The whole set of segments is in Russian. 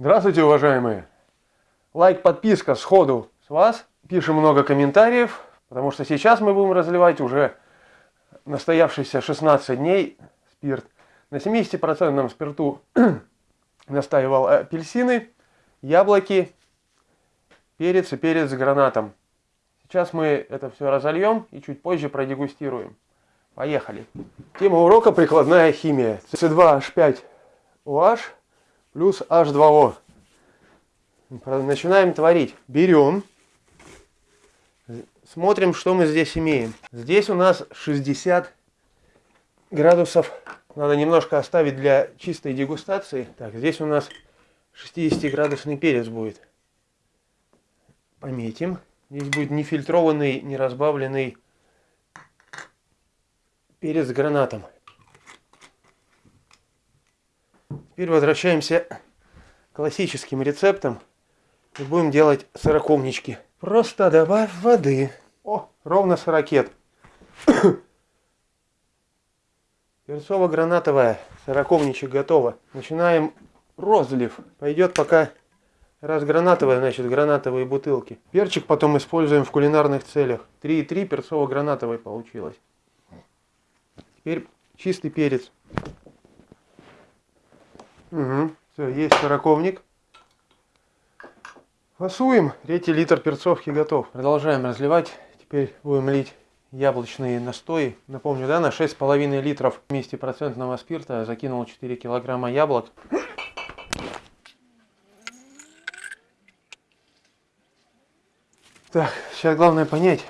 Здравствуйте, уважаемые! Лайк, подписка сходу с вас. Пишем много комментариев, потому что сейчас мы будем разливать уже настоявшийся 16 дней спирт. На 70% спирту настаивал апельсины, яблоки, перец и перец с гранатом. Сейчас мы это все разольем и чуть позже продегустируем. Поехали. Тема урока прикладная химия. С2H5OH плюс H2O. Начинаем творить. Берем, смотрим, что мы здесь имеем. Здесь у нас 60 градусов. Надо немножко оставить для чистой дегустации. Так, здесь у нас 60 градусный перец будет. Пометим. Здесь будет нефильтрованный, не разбавленный перец с гранатом. Теперь возвращаемся к классическим рецептам и будем делать сорокомнички. Просто добавь воды. О, ровно сорокет. Перцово-гранатовая сорокомничек готова. Начинаем розлив. Пойдет пока Раз гранатовая, значит гранатовые бутылки. Перчик потом используем в кулинарных целях. 3,3 перцово-гранатовой получилось. Теперь чистый перец. Угу. Все, есть сороковник. Фасуем. Третий литр перцовки готов. Продолжаем разливать. Теперь будем лить яблочные настои. Напомню, да, на 6,5 литров 50% спирта закинул 4 килограмма яблок. Так, сейчас главное понять,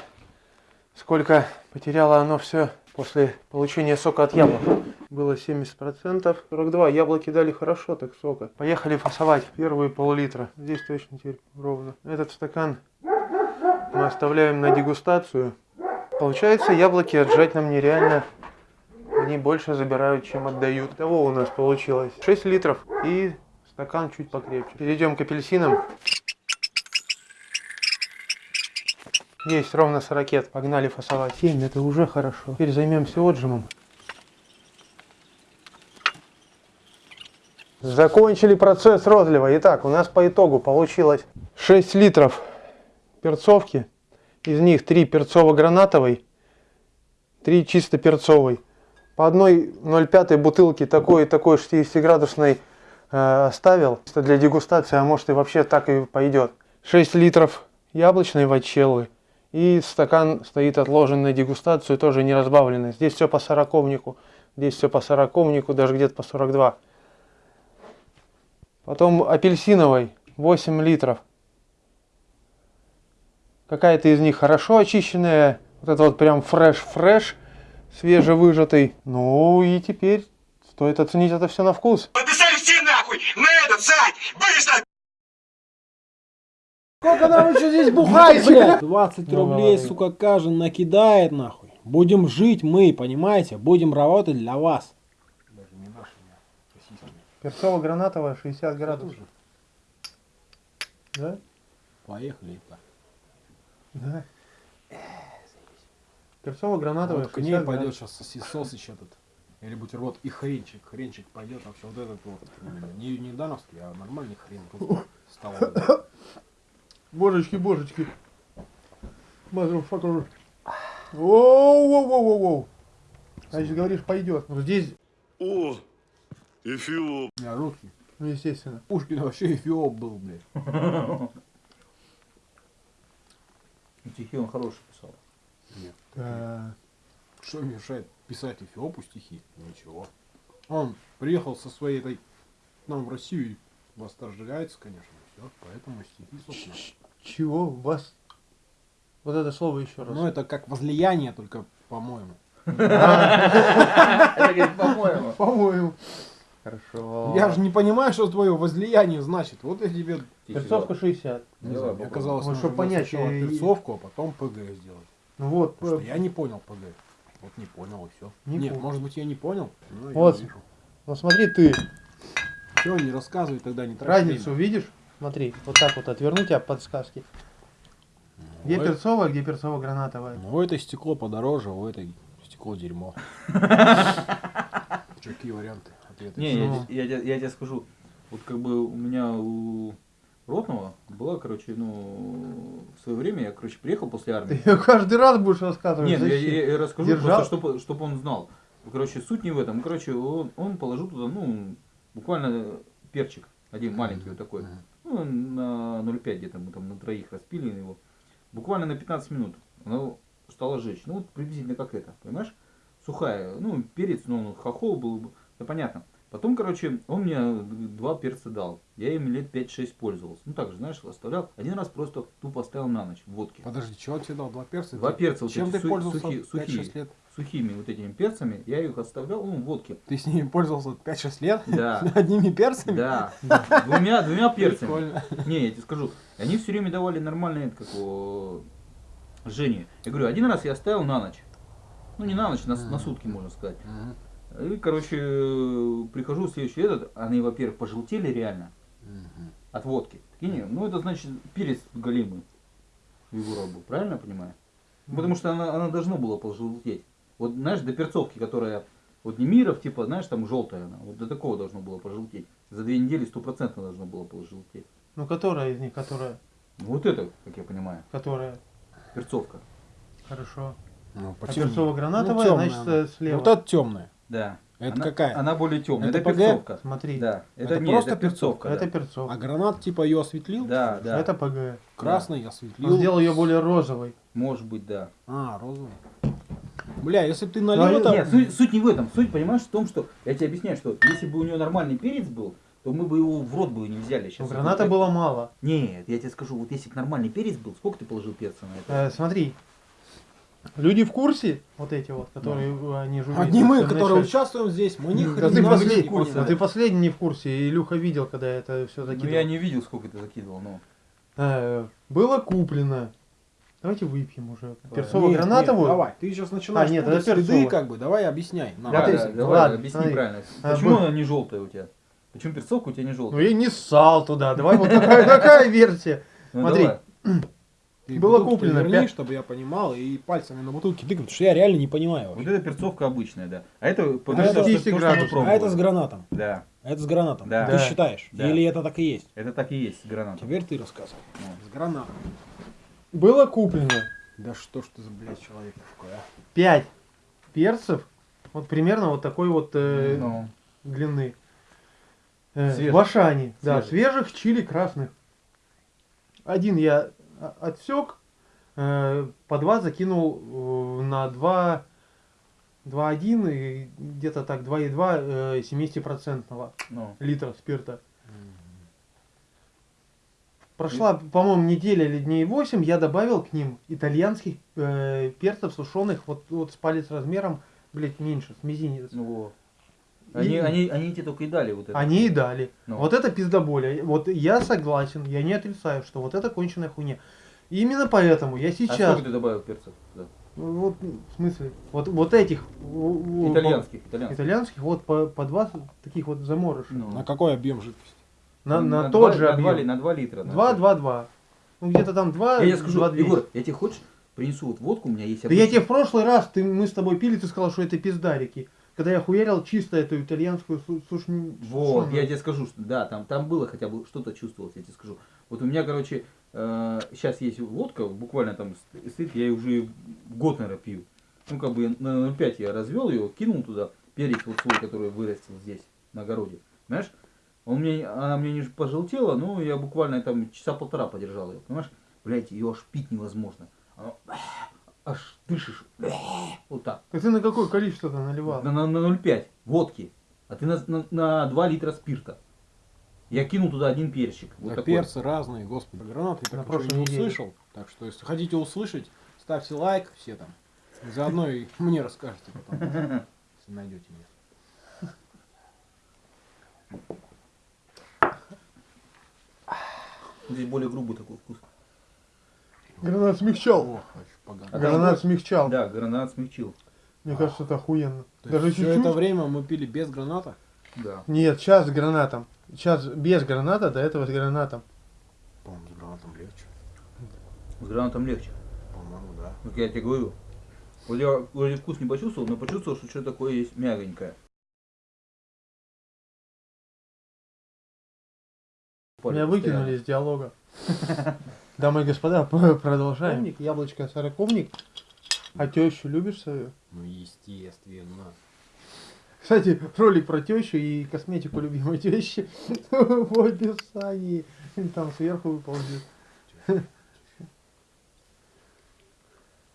сколько потеряло оно все после получения сока от яблок. Было 70%, 42. Яблоки дали хорошо так сока. Поехали фасовать первые пол-литра. Здесь точно теперь ровно. Этот стакан мы оставляем на дегустацию. Получается, яблоки отжать нам нереально. Они больше забирают, чем отдают. Того у нас получилось 6 литров и стакан чуть покрепче. Перейдем к апельсинам. Есть ровно 40. Погнали фасовать. 7 это уже хорошо. Теперь займемся отжимом. Закончили процесс розлива. Итак, у нас по итогу получилось 6 литров перцовки. Из них 3 перцово-гранатовой, 3 чисто перцовой. По одной 0,5 бутылки такой и такой 60-градусной э, оставил. Для дегустации, а может и вообще так и пойдет. 6 литров яблочной вачеллы. И стакан стоит отложен на дегустацию, тоже не разбавленный. Здесь все по сороковнику. Здесь все по сороковнику, даже где-то по 42. Потом апельсиновой 8 литров. Какая-то из них хорошо очищенная. Вот это вот прям фреш-фреш, свежевыжатый. Ну и теперь стоит оценить это все на вкус. Подписали все нахуй! На этот сайт! Быстро! Сколько нам еще здесь бухать, блядь? 20 рублей, сука, каждый накидает, нахуй. Будем жить мы, понимаете? Будем работать для вас. Перцово-гранатовая 60 градусов. Да? Поехали. Да. Перцово-гранатовая Вот к ней пойдет сейчас сосисосыч этот. Или бутерброд и хренчик. Хренчик пойдет вообще вот этот вот. Не, не дановский, а нормальный хрен. Столовый. Божечки, божечки. Motherfucker. Воу-воу-воу-воу. Значит, говоришь, пойдет. Вот здесь, О, Эфиоп. Меня руки. ну, естественно. Пушкин вообще эфиоп был, блядь. Стихи он хороший писал. Так. Что мешает писать эфиопу стихи? Ничего. Он приехал со своей этой к нам в Россию и восторгается, конечно, все. Поэтому стихи, собственно. Чего? Вас? Вот это слово еще раз. Ну, это как возлияние, только по-моему. По-моему. По-моему. Хорошо. Я же не понимаю, что твое возлияние значит. Вот я тебе... Перцовка 60. Не Давай, знаю, мне попробуй. казалось, Ну, нужно чтоб было понять, сначала э, перцовку, а потом ПГ сделать. Ну вот. Потому э, что я не понял ПГ. Вот не понял и все. Не Нет, понял. может быть я не понял. но я Вот. вижу. Ну смотри, ты Все, не рассказывай тогда, не трать разницу время. видишь? Смотри, вот так вот отверну тебя подсказки. Где Ну, это- перцовая, где перцово-гранатовая? Ну, у этой стекло подороже, у этой стекло дерьмо. Какие варианты ответа? Не, я, Ну. я, те- я тебе скажу, Вот как бы у меня у Ротного была, короче, ну, в свое время я, короче, приехал после армии. Ты каждый раз будешь рассказывать. Нет, ну, я, я- я расскажу Держал? просто, чтобы, чтобы он знал. Короче, суть не в этом. Короче, он, он положил туда, ну, буквально перчик. Один маленький вот такой. Ну, на 0,5 где-то мы там на троих распили его. Буквально на 15 минут. Оно стало жечь. Ну, вот приблизительно как это, понимаешь? Сухая. Ну, перец, но он хохол был. Да понятно. Потом, короче, он мне два перца дал. Я им лет 5-6 пользовался. Ну, так же, знаешь, оставлял. Один раз просто тупо оставил на ночь в водке. Подожди, чего тебе дал? Два перца? Два перца вот Чем ты су- пользовался 5-6 сухие. лет? Сухими вот этими перцами. Я их оставлял, ну, в водке. Ты с ними пользовался 5-6 лет? Да. Одними перцами? Да. Двумя, двумя перцами. Прикольно. Не, я тебе скажу, они все время давали нормальные, как его, Жене. Я говорю, один раз я оставил на ночь. Ну, не на ночь, на, на сутки, можно сказать. И, короче, прихожу в следующий этот, они, во-первых, пожелтели реально Мгм. от водки. Такие, ну, это значит перец галимый в его был, правильно я понимаю? Ну, Потому что она, она должна была пожелтеть. Вот, знаешь, до перцовки, которая, вот не миров, типа, знаешь, там желтая она, вот до такого должно было пожелтеть. За две недели стопроцентно должно было пожелтеть. Ну, которая из них, которая? Ну, Вот это, как я понимаю, Которая? перцовка. Хорошо. Ну, А перцово-гранатовая, Ну, значит, она. слева. Вот это темная. Да. Это Она- какая? Она более темная. Это Это, ПГ? перцовка. Смотри, Да. Это, Это не, просто это перцовка. это да. перцовка. А гранат типа ее осветлил? Да, да. Это ПГ. Красный Он осветлил. сделал ее более розовой. Может быть, да. А, розовый. Бля, если бы ты налил а это... Нет, суть, суть не в этом. Суть, понимаешь, в том, что я тебе объясняю, что если бы у нее нормальный перец был, то мы бы его в рот бы не взяли Но сейчас. граната было мало. Нет, я тебе скажу, вот если бы нормальный перец был, сколько ты положил перца на это? Э, смотри. Люди в курсе, вот эти вот, которые э, они журналисты. Одни мы, которые участвуем здесь, мы ни Да ты, не послед- в курсе. да ты последний не в курсе. Илюха видел, когда это все Ну закидывал. я не видел, сколько ты закидывал, но. Э, было куплено. Давайте выпьем уже. Нет, Перцово-гранатовую. нет, давай, ты сейчас начинаешь А, нет, это следы, перцово. как бы, давай объясняй. нам. Да, ты- да, давай, ладно, объясни смотри. правильно. А, Почему был- она не желтая у тебя? Почему перцовка у тебя не Ну желтая? я не ссал туда. Давай вот такая, такая версия. Ну, смотри. Ты было куплено верни, пять- чтобы я понимал, и пальцами на бутылке тыкать, потому что я реально не понимаю Вот вообще. это перцовка обычная, да. А это, это то, что- 200 то, что. А это с гранатом. Да, А это с гранатом. Да. Ты Да. считаешь? Да. Или это так и есть? это так и есть с гранатом. Теперь ты рассказывай. Ну. С гранатом. Было куплено Да что ж ты за, блядь, человек такой, а? 5 перцев. Вот примерно вот такой вот э, Ну, длины. Э, Свежих. в Ашане. Да, Свежих. свежих чили красных. Один я отсек, э, по два закинул э, на 2, 2,1 и где-то так 2,2 э, 70% ну. литра спирта. Прошла, по-моему, неделя или дней 8, я добавил к ним итальянских э, перцев сушеных, вот, вот с палец размером, блять, меньше, с мизинец. Ну. Они, И- они, они тебе только и дали вот это. Они и дали. Ну. Вот это пиздоболя. Вот я согласен, я не отрицаю, что вот это конченая хуйня. И именно поэтому я А сейчас... сколько ты добавил перцев? Да. Вот, в смысле, вот, вот этих... в- в- Итальянских, итальянских. Итальянских, вот по, по два таких вот заморыша. Ну. На какой объем жидкости? На, на, два- тот же на объем. на 2 литра. на Два, всё. два, два. Ну где-то там два, Я тебе скажу, два, двести. Егор, я тебе хочешь, принесу вот водку, у меня есть Да я тебе в прошлый раз, ты, мы с тобой пили, ты сказал, что это пиздарики. Когда я хуярил чисто эту итальянскую су- сушни... Вот, сушеную. я тебе скажу, что да, там, там было хотя бы что-то чувствовалось, я тебе скажу. Вот у меня, короче, сейчас есть водка, буквально там ст- стоит, я ее уже год, наверное, пью. Ну, как бы на 0,5 я развел ее, кинул туда перец вот свой, который вырастил здесь, на огороде. Понимаешь? Он мне, она мне не пожелтела, но я буквально там часа полтора подержал ее, понимаешь? Блять, ее аж пить невозможно. Оно, аж дышишь. Вот так. Так ты на какое количество-то наливал? На, на, на 0,5 водки, а ты на, на, на 2 литра спирта. Я кинул туда один перчик. Вот Да такой. перцы разные, господи, гранаты я На так прошлой не неделе. услышал. Так что, если хотите услышать, ставьте лайк все там. Заодно и мне расскажете потом, если найдете меня. Здесь более грубый такой вкус. Гранат смягчал. Погано. А Гранат смягчал. Да, гранат смягчил. Мне кажется, это охуенно. То Даже есть все чуть-чуть. это время мы пили без граната? Да. Нет, сейчас с гранатом. Сейчас без граната, до этого с гранатом. По-моему, с гранатом легче. С гранатом легче. По-моему, да. Как я тебе говорю. Вот я вроде вкус не почувствовал, но почувствовал, что что-то такое есть мягонькое. Меня выкинули из диалога. Дамы и господа, продолжаем. Яблочко сороковник. А тещу любишь свою? Ну, естественно. Кстати, ролик про тещу и косметику любимой тещи в описании. Там сверху выползет.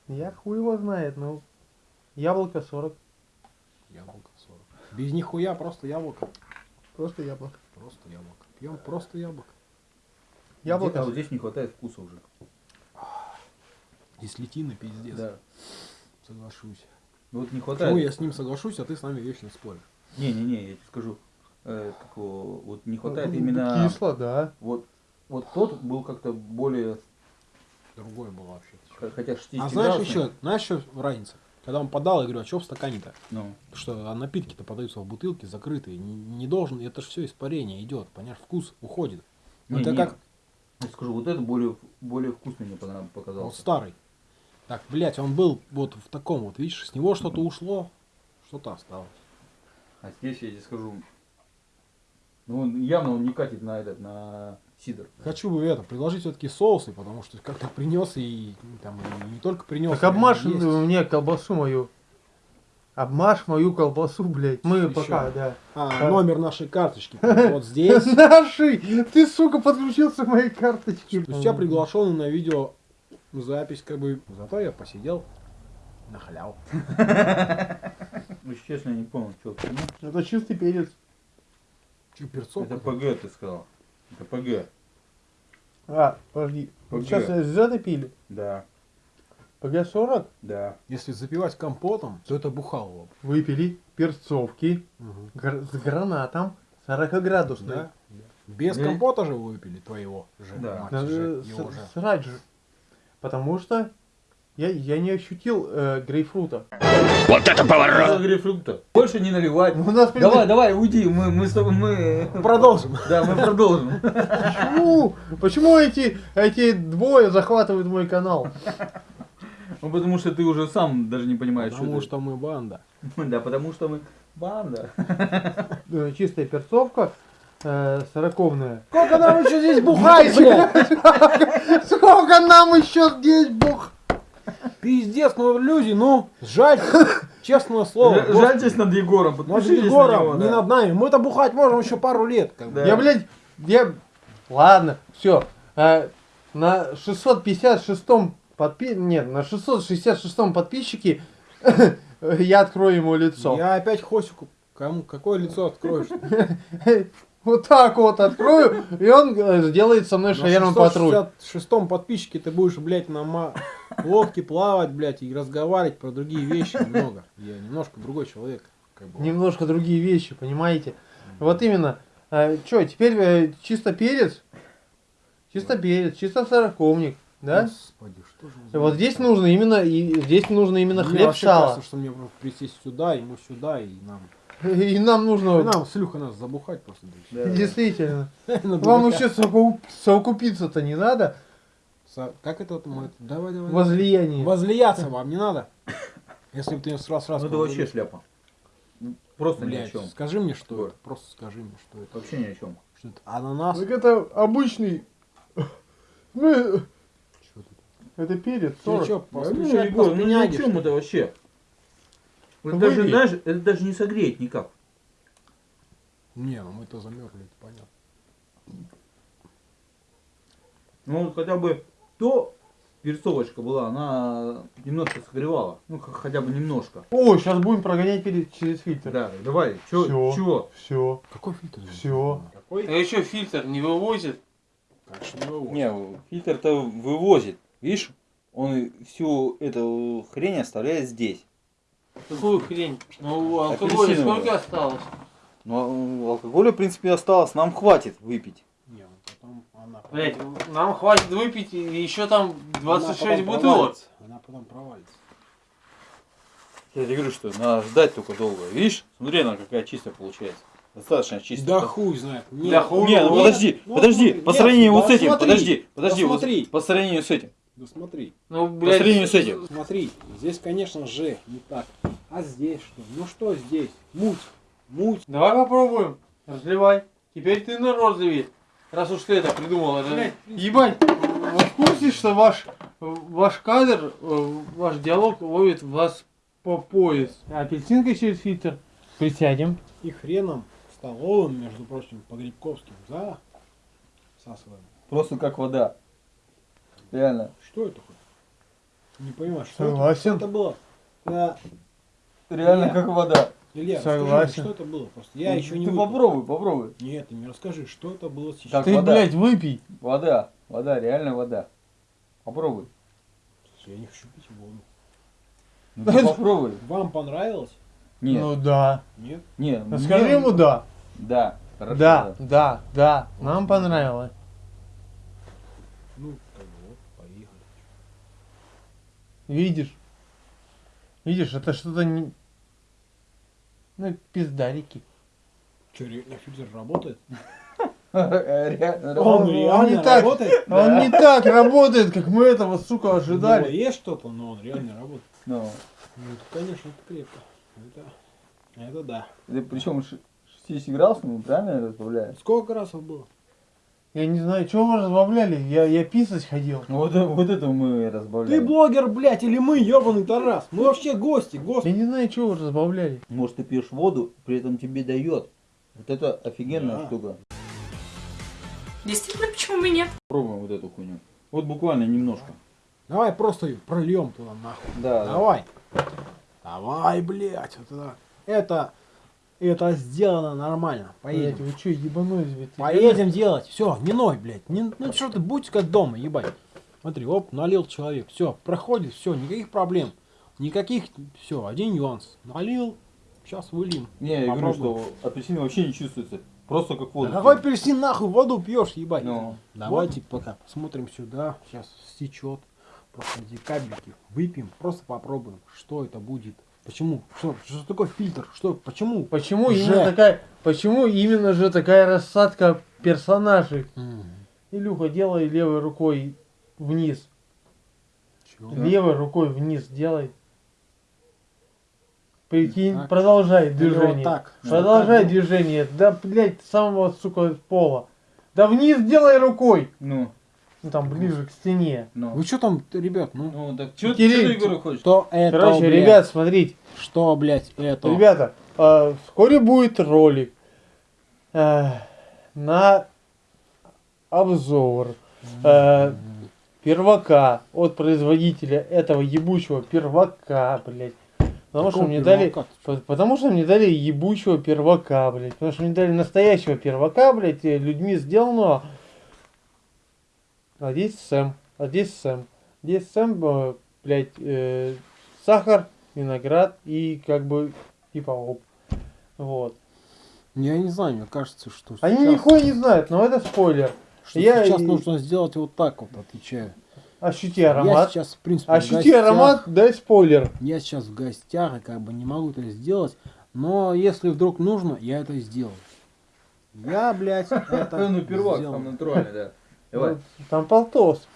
Я хуй его знает, ну. Яблоко 40. Яблоко 40. Без нихуя, просто яблоко. Просто яблоко. Просто яблоко. Пьем просто яблоко. Яблоко. А вот здесь не хватает вкуса уже. Дислетина, пиздец. Да. Соглашусь. Ну вот не Почему хватает. я с ним соглашусь, а ты с нами вечно споришь? Не-не-не, я тебе скажу. э, как вот не хватает именно... Кисло, да. Вот, вот тот был как-то более... Другое было вообще. Хотя 60 А знаешь градусный. еще, знаешь еще разница? Когда он подал, я говорю, а что в стакане-то? Ну, Что а напитки-то подаются в бутылке закрытые. Не, не должен, это же все испарение идет, понимаешь, вкус уходит. Ну, не, это не, как я скажу, вот это более, более вкусный мне показался. старый. Так, блядь, он был вот в таком вот, видишь, с него что-то ушло, что-то осталось. А здесь я тебе скажу, ну он явно он не катит на этот, на сидр. Хочу бы это, предложить все-таки соусы, потому что как-то принес и там и не только принес. Так обмажь а есть. мне колбасу мою. Обмажь мою колбасу, блядь. Мы Ещё. пока, да. А, номер нашей карточки вот здесь. Наши! Ты, сука, подключился к моей карточке. То есть я приглашен на видео запись, как бы. Зато я посидел на халяву. Ну, если честно, я не понял, что это. Это чистый перец. Че, перцов? Это ПГ, ты сказал. Это ПГ. А, подожди. Погоди. Сейчас зеленый пили. Да, ПГ-40 да. Если запивать компотом, то это бухалово. выпили перцовки Угу. гр- с гранатом 40 градусной. Да? Без Да. компота же выпили твоего же. Да. мать Надо же, с- его же. срать же. Потому что я, я не ощутил э, грейпфрута. Что грейпфрута? Больше не наливать. Ну, У нас Давай, давай, уйди, мы, мы с тобой, мы... Продолжим. Да, мы продолжим. Почему? Почему эти, эти двое захватывают мой канал? Ну, потому что ты уже сам даже не понимаешь, Потому что что мы банда. Да, потому что мы банда. Э, Чистая перцовка, э, сороковная. Сколько нам еще здесь бухать, блядь? Сколько нам еще здесь бух? Пиздец, ну люди, ну, жаль, честное слово. Жальтесь над Егором, Над Егором, не над нами. Мы-то бухать можем еще пару лет. Я, блядь, я... Ладно, все. на 656-м подпи... Нет, на 666-м подписчике я открою ему лицо. Я опять Хосику. Кому, какое лицо откроешь? Вот так вот открою, и он э, сделает со мной шаверма патруль. шестом подписчике ты будешь, блядь, на лодке плавать, блядь, и разговаривать про другие вещи немного. Я немножко другой человек. Как бы. Немножко другие вещи, понимаете? Вот именно. Че, теперь э, чисто перец? Чисто перец, чисто сороковник, да? Господи, что же Вот здесь нужно именно, и здесь нужно именно Мне хлеб вообще сало. кажется, что мне просто присесть сюда, ему сюда, и нам... И нам И нужно, нам, Слюха, нас забухать просто. Да, действительно. Вам еще совокуп- совокупиться-то не надо? Как это вот мы... Давай, давай. Возлияние. Возлияться вам не надо. Если бы ты раз раз Ну это вообще шляпа. Ну, Просто ни о чем. скажи мне, что это. Просто скажи мне, что это. Вообще ни о чем. Что это? Ананас? Так это обычный... Ну, Что это перец, Ты 40. чё, Ну, постучать Егор, ну ни о чем что это вообще? Это Выпей. даже, знаешь, это даже не согреет никак. Не, ну мы-то замерзли, это понятно. Ну вот хотя бы то перцовочка была, она немножко согревала. Ну хотя бы немножко. О, сейчас будем прогонять перец через фильтр. Да, давай, чё, Всё. чего? Все. Какой фильтр? Всё. Какой? А еще фильтр не вывозит. Конечно, не выводит. Не, фильтр-то вывозит. Видишь, он всю эту хрень оставляет здесь. Какую хрень? Ну, алкоголя сколько осталось? Но алкоголя, в принципе, осталось. Нам хватит выпить. Не, ну потом она... Блять, нам хватит выпить и еще там она 26 потом бутылок. провалится. Она потом провалится. Я тебе говорю, что надо ждать только долго. Видишь, смотри, она какая чистая получается. Достаточно чистая. Да хуй знает. Нет. Да хуй Не, ну Нет, подожди, ну подожди, смотри, по нет, сравнению да вот с этим, смотри, подожди, подожди, да вот по сравнению с этим. Да смотри, Ну, По блядь. сравнению с этим. смотри. Здесь, конечно же, не так. А здесь что? Ну что здесь? Муть. Муть. Давай попробуем. Разливай. Теперь ты на розливе. Раз уж ты это придумал, это... Ебать, вы в курсе, что ваш, ваш кадр, э, ваш диалог ловит вас по пояс? Апельсинка через фильтр. Присядем. И хреном столовым, между прочим, по Грибковским, за всасываем. Просто как вода. Реально. Что это хоть? Не понимаю, что это, Согласен. что это было? Да. Реально Илья. как вода. Илья, Согласен. расскажи, что это было? Просто я Ну, еще не Ты выпил. попробуй, попробуй. Нет, ты мне расскажи, что это было сейчас. Так, Ты, вода. блядь, выпей. Вода. Вода, реально вода. Попробуй. Я не хочу пить воду. Ну ты попробуй. Вам понравилось? Нет, Ну да. Нет? нет. Скажи мне- ему да. Да. Хорошо, Да, да, да. Нам понравилось. Ну, как бы вот, поехали. Видишь? Видишь, это что-то не... Ну, пиздарики. Что, реально фильтр работает? Реально, Он, он реально не так. работает? Он не так работает, как мы этого, сука, Ну, ожидали. есть что-то, но он реально работает. Ну, Ну, это, конечно, это крепко. Это, это да. это причем 60 градусов, правильно разбавляем? Сколько раз было? Я не знаю, чего вы разбавляли. Я, я писать ходил. Ну, Вот, вот это мы Ты разбавляем. блогер, блядь, или мы, ебаный Тарас? Мы вообще гости, Я господи. не знаю, чего вы разбавляли. Может, ты пьешь воду, при этом тебе дает. Вот это офигенная Да. штука. Действительно, почему бы нет? Пробуем вот эту хуйню. Вот буквально немножко. Давай просто ее прольем туда нахуй. Да, да. Давай. Давай, блядь. Вот это, это, это сделано нормально. Поедем. вы что, ебанулись, блядь? Поедем делать. Все, не ной, блядь. Не- ну что ты, будь как дома, ебать. Смотри, оп, налил человек. Все, проходит, все, никаких проблем. Никаких, все, один нюанс. Налил, сейчас выльем. Не, я говорю, что апельсин вообще не чувствуется. Просто как воду. Да какой апельсин нахуй воду пьешь, ебать? Ну. Давайте пока посмотрим сюда. Сейчас стечет. Просто эти кабельки выпьем, просто попробуем, что это будет. Почему? Что, что такое фильтр? Что? Почему? Почему Же. именно такая, почему именно же такая рассадка персонажей? М, Илюха, делай левой рукой вниз. чё? Левой рукой вниз делай. Прикинь, Так. продолжай движение. вот так. Продолжай так. движение. Да, блядь, самого, сука, пола. Да вниз делай рукой. Ну, Ну там ближе к стене. ну. Вы что там, ребят, ну? Ну, так что ты, Егор, хочешь? Что это, Короче, блядь? ребят, смотрите. Что, блядь, это? Ребята, э, вскоре будет ролик э, на обзор э, первака от производителя этого ебучего первака, блядь. Потому что Какого мне дали, потому что мне дали ебучего первака, блядь. Потому что мне дали настоящего первака, блядь, э, людьми сделанного. А здесь Сэм, а здесь Сэм. Здесь Сэм, э, блядь, э, сахар, виноград и как бы типа оп. Вот. Я не знаю, мне кажется, что Они сейчас, нихуя не знают, но это спойлер. что я сейчас нужно сделать вот так вот, отвечаю. Ощути Я аромат. сейчас, в принципе, в Ощути гостях. аромат, дай спойлер. Я сейчас в гостях и как бы не могу это сделать. Но если вдруг нужно, я это сделаю. Я, блядь, это Ну, первак, там натуральный, да. Давай. Вот, Там полтос.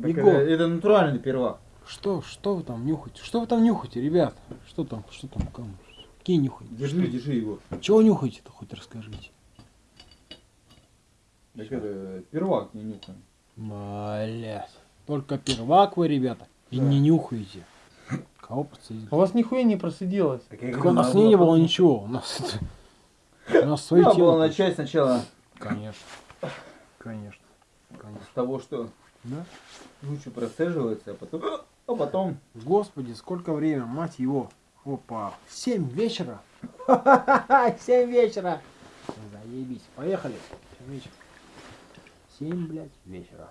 Так. Это, это натуральный первак. Что, что вы там нюхаете? Что вы там нюхаете, ребят? Что там, что там, кому? Какие нюхаете? Держи, держи его. Чего нюхаете-то, хоть расскажите. Так это первак не нюхаем. Блять. Только первак вы, ребята, и не нюхаете. Кого подсадили? У вас нихуя не просиделось. Так у нас не, не было ничего. У нас, у нас свои Надо темы. было начать сначала Конечно. Конечно. Конечно. с того, что Да? лучше процеживается, а потом... А потом... Господи, сколько время, мать его. Опа. Семь вечера. Семь вечера. Заебись. Поехали. Семь вечера. Семь, блядь, вечера.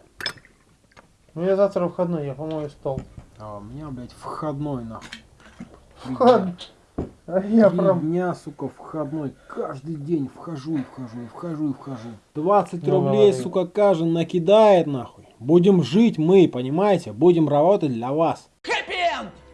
У меня завтра выходной, я помою стол. А у меня, блядь, входной, нахуй. Вход. А я Три прям... дня, сука, входной. Каждый день вхожу и вхожу, и вхожу и вхожу. 20 Ну, рублей, ладно. сука, каждый накидает, нахуй. Будем жить мы, понимаете? Будем работать для вас.